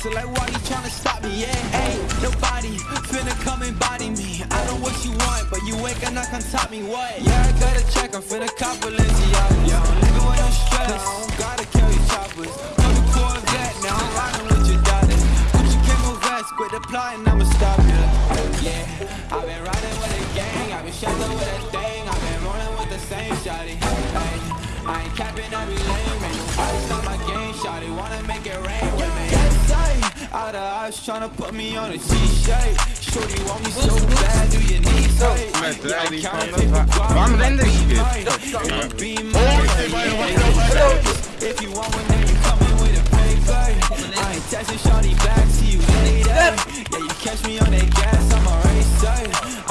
a talk. Like, why you tryna stop me? Yeah, ain't nobody finna come and body me. I know what you want, but you ain't gonna come top me. What? Yeah, I gotta check, I'm finna cop Balenciaga. Yo, I'm living with no stress. I don't gotta choppers. I'm a Corvette, now I'm with your daughter. Gucci vest, quit the I'ma stop you. Yeah, I've been with a gang, I've been with a I've been with the same I ain't capping every lane, man. Nobody stop my game, shotty. Wanna make it rain out of eyes trying to put me on a T-shirt. Shorty want me so bad, do you need something? If you want one, then you with a pay. I ain't texting shorty back, see you later. Yeah, you catch me on that gas, I'm a racer.